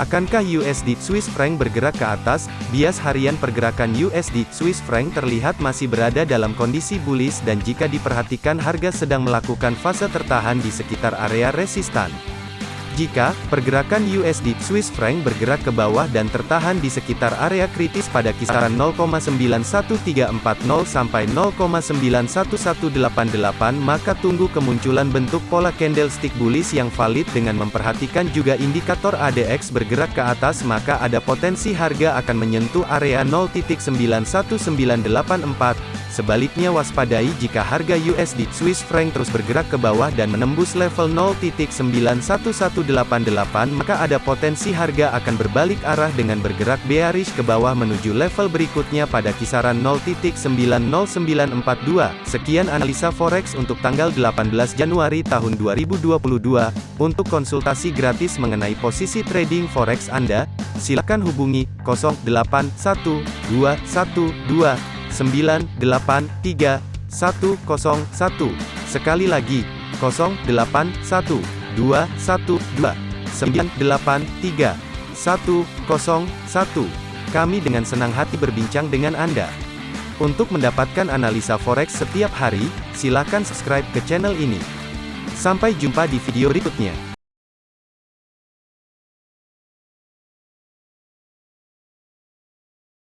Akankah USD Swiss franc bergerak ke atas? Bias harian pergerakan USD Swiss franc terlihat masih berada dalam kondisi bullish dan jika diperhatikan harga sedang melakukan fase tertahan di sekitar area resistan. Jika pergerakan USD Swiss franc bergerak ke bawah dan tertahan di sekitar area kritis pada kisaran 0,91340 sampai 0,91188 maka tunggu kemunculan bentuk pola candlestick bullish yang valid dengan memperhatikan juga indikator ADX bergerak ke atas maka ada potensi harga akan menyentuh area 0.91984 Sebaliknya waspadai jika harga USD Swiss franc terus bergerak ke bawah dan menembus level 0.91188 maka ada potensi harga akan berbalik arah dengan bergerak bearish ke bawah menuju level berikutnya pada kisaran 0.90942. Sekian analisa forex untuk tanggal 18 Januari tahun 2022. Untuk konsultasi gratis mengenai posisi trading forex Anda, silakan hubungi 081212 983 101. Sekali lagi, 0812 212 983 101. Kami dengan senang hati berbincang dengan Anda. Untuk mendapatkan analisa forex setiap hari, silakan subscribe ke channel ini. Sampai jumpa di video berikutnya.